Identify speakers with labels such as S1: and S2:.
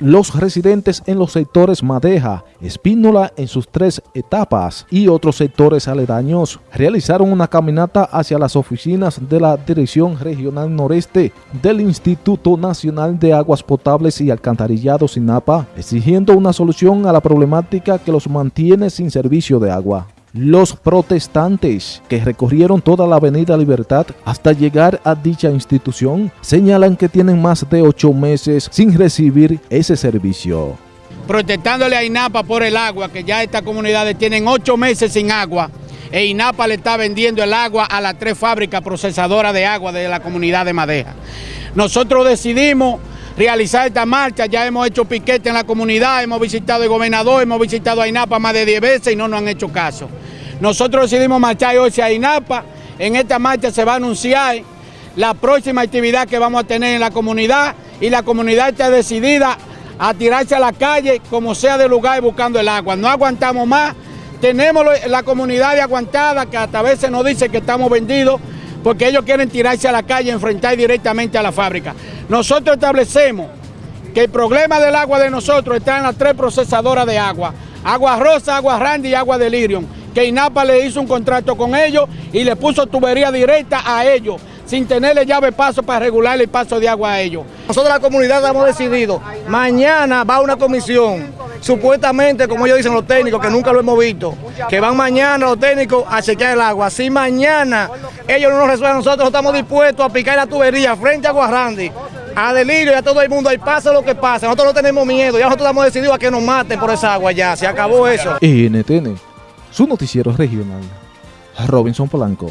S1: Los residentes en los sectores Madeja, Espínola en sus tres etapas y otros sectores aledaños realizaron una caminata hacia las oficinas de la Dirección Regional Noreste del Instituto Nacional de Aguas Potables y Alcantarillados INAPA, exigiendo una solución a la problemática que los mantiene sin servicio de agua. Los protestantes que recorrieron toda la avenida Libertad hasta llegar a dicha institución señalan que tienen más de ocho meses sin recibir ese servicio.
S2: Protestándole a INAPA por el agua, que ya estas comunidades tienen ocho meses sin agua, e INAPA le está vendiendo el agua a las tres fábricas procesadoras de agua de la comunidad de Madeja. Nosotros decidimos realizar esta marcha, ya hemos hecho piquete en la comunidad, hemos visitado al gobernador, hemos visitado a INAPA más de 10 veces y no nos han hecho caso. Nosotros decidimos marchar hoy hacia INAPA, en esta marcha se va a anunciar la próxima actividad que vamos a tener en la comunidad y la comunidad está decidida a tirarse a la calle como sea de lugar buscando el agua. No aguantamos más, tenemos la comunidad aguantada que hasta a veces nos dice que estamos vendidos porque ellos quieren tirarse a la calle enfrentar directamente a la fábrica. Nosotros establecemos que el problema del agua de nosotros está en las tres procesadoras de agua, agua rosa, agua randy y agua delirium que INAPA le hizo un contrato con ellos y le puso tubería directa a ellos, sin tenerle llave paso para regular el paso de agua a ellos.
S3: Nosotros la comunidad hemos decidido, mañana va una comisión, supuestamente, como ellos dicen los técnicos, que nunca lo hemos visto, que van mañana los técnicos a chequear el agua. Si mañana ellos no nos resuelven, nosotros estamos dispuestos a picar la tubería frente a Guarrandi, a Delirio y a todo el mundo, ahí pasa lo que pasa, nosotros no tenemos miedo, ya nosotros hemos decidido a que nos maten por esa agua ya, se acabó eso.
S1: NTN su noticiero regional. Robinson Polanco.